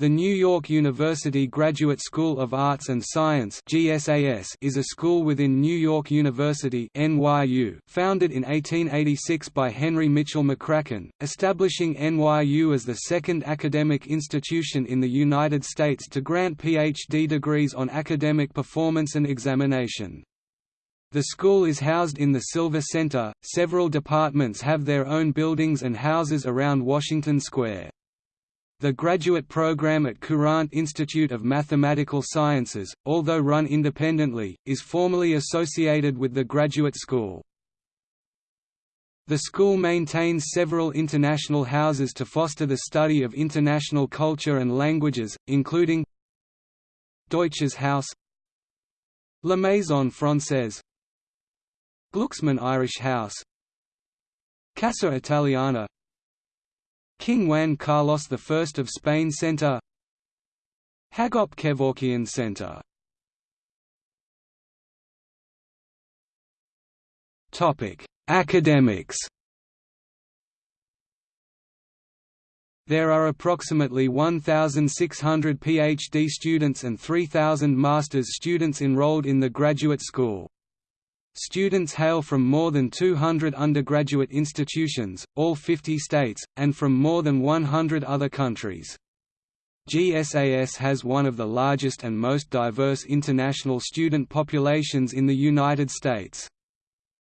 The New York University Graduate School of Arts and Science (GSAS) is a school within New York University (NYU), founded in 1886 by Henry Mitchell McCracken, establishing NYU as the second academic institution in the United States to grant PhD degrees on academic performance and examination. The school is housed in the Silver Center. Several departments have their own buildings and houses around Washington Square. The graduate program at Courant Institute of Mathematical Sciences, although run independently, is formally associated with the graduate school. The school maintains several international houses to foster the study of international culture and languages, including Deutsches Haus La Maison Française Glucksman Irish House Casa Italiana King Juan Carlos I of Spain Center. Hagop Kevorkian Center. Academics. There are approximately 1,600 PhD students and 3,000 master's students enrolled in the graduate school. Students hail from more than 200 undergraduate institutions, all 50 states, and from more than 100 other countries. GSAS has one of the largest and most diverse international student populations in the United States.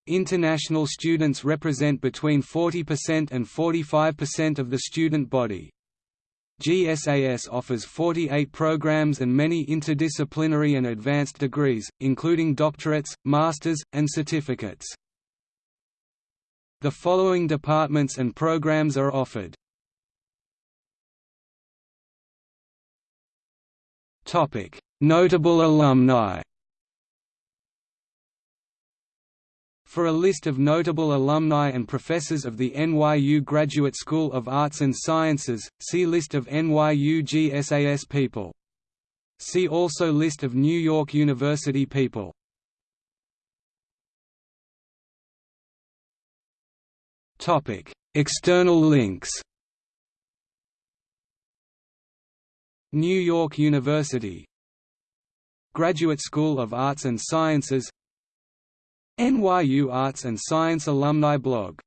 International students represent between 40% and 45% of the student body. GSAS offers 48 programs and many interdisciplinary and advanced degrees, including doctorates, masters, and certificates. The following departments and programs are offered. Notable alumni For a list of notable alumni and professors of the NYU Graduate School of Arts and Sciences, see List of NYU GSAS people. See also List of New York University people. External links New York University Graduate School of Arts and Sciences NYU Arts and Science Alumni Blog